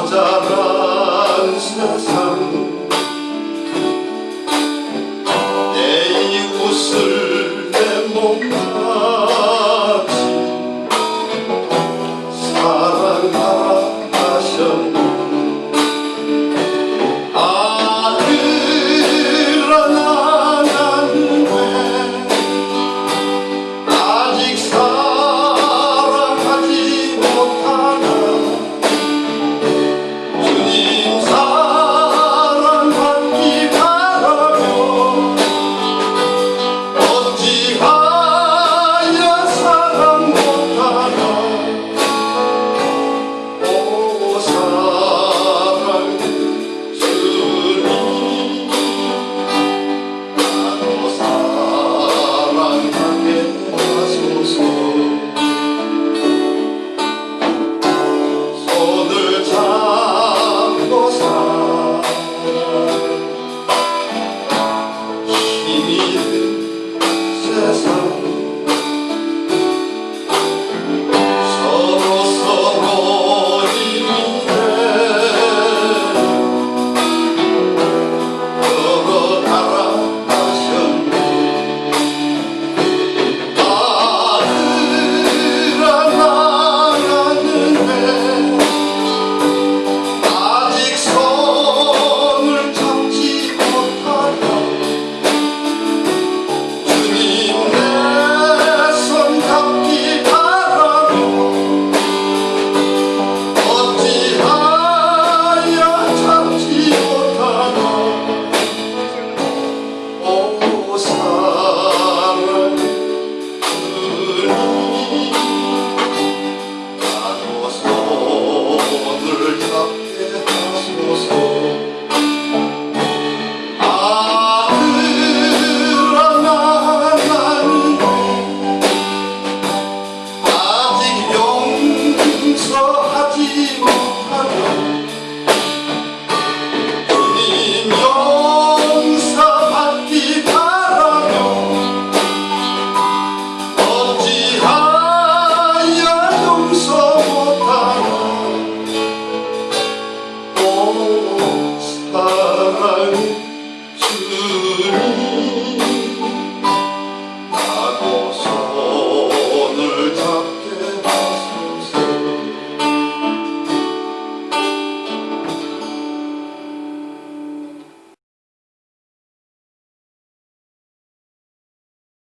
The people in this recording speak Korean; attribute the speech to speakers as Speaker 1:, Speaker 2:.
Speaker 1: 모자란 세상 you.